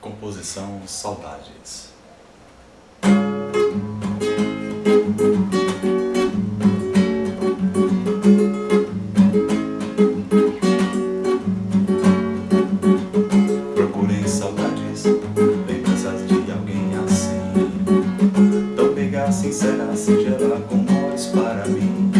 composição Saudades. Procurei saudades, lembranças de alguém assim Tão meiga, sincera, singela, com olhos para mim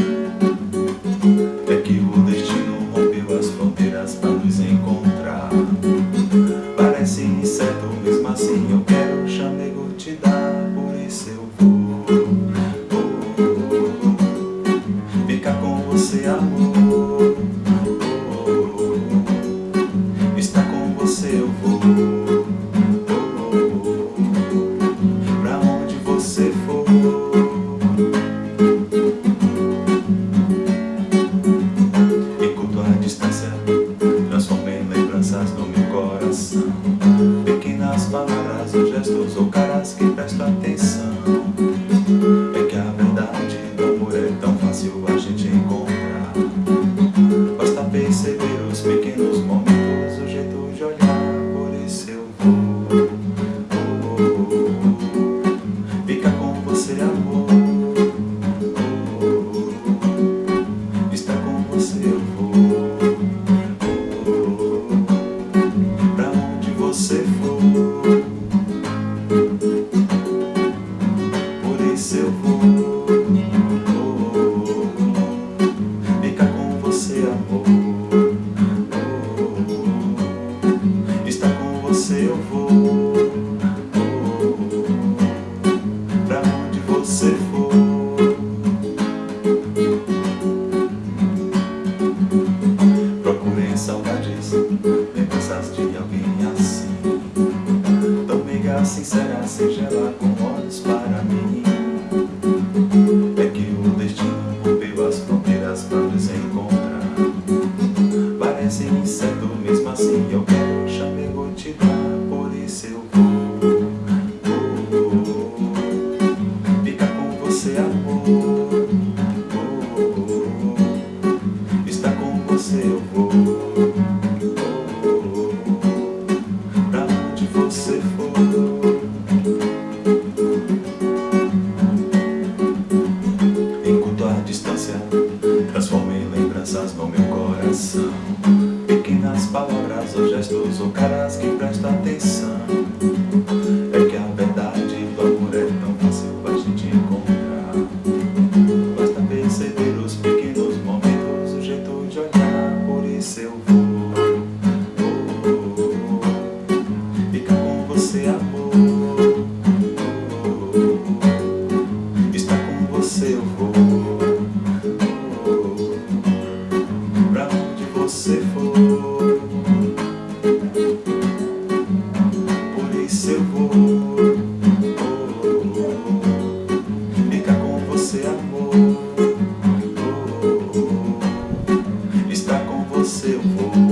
vou Pra onde você for. Enquanto a distância transforma em lembranças no meu coração. Pequenas palavras gestos ou caras que prestam atenção você for. Procurei saudades, lembranças de alguém assim. Tão meiga, sincera, singela, com olhos para mim. É que o destino rompeu as fronteiras para nos encontrar. Parece incerto, mesmo assim eu quero o Pequenas palavras ou gestos ou caras que prestam atenção É que a verdade do amor é tão fácil a gente encontrar. Basta perceber os pequenos momentos, o jeito de olhar Por isso eu vou você for. Por isso eu vou. Oh, oh, Ficar com você, amor. Oh, Estar com você eu vou.